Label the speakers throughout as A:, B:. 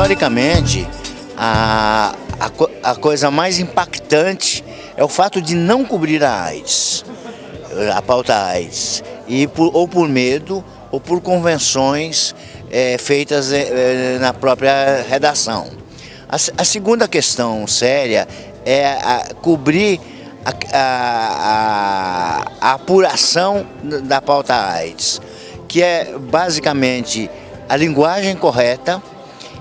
A: Historicamente, a, a, a coisa mais impactante é o fato de não cobrir a AIDS, a pauta AIDS, e por, ou por medo ou por convenções é, feitas é, na própria redação. A, a, segunda questão séria é cobrir a, a apuração da pauta AIDS, que é basicamente a linguagem correta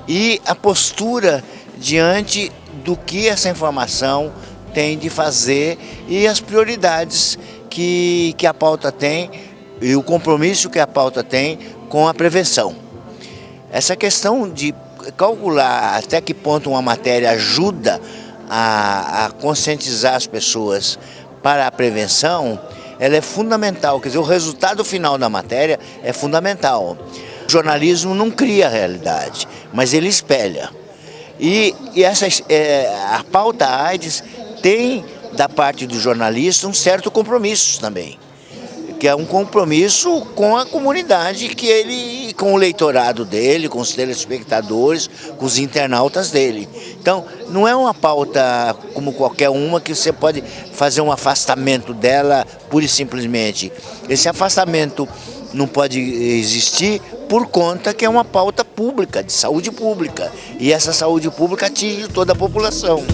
A: e a postura diante do que essa informação tem de fazer e as prioridades que, que a pauta tem e o compromisso que a pauta tem com a prevenção. Essa questão de calcular até que ponto uma matéria ajuda a, a conscientizar as pessoas para a prevenção, ela é fundamental, quer dizer, o resultado final da matéria é fundamental. O jornalismo não cria a realidade, mas ele espelha. E, e é, a pauta AIDS tem, da parte do jornalista, um certo compromisso também que é um compromisso com a comunidade que ele, com o leitorado dele, com os telespectadores, com os internautas dele. Então, não é uma pauta como qualquer uma que você pode fazer um afastamento dela pura e simplesmente. Esse afastamento não pode existir por conta que é uma pauta pública, de saúde pública. E essa saúde pública atinge toda a população.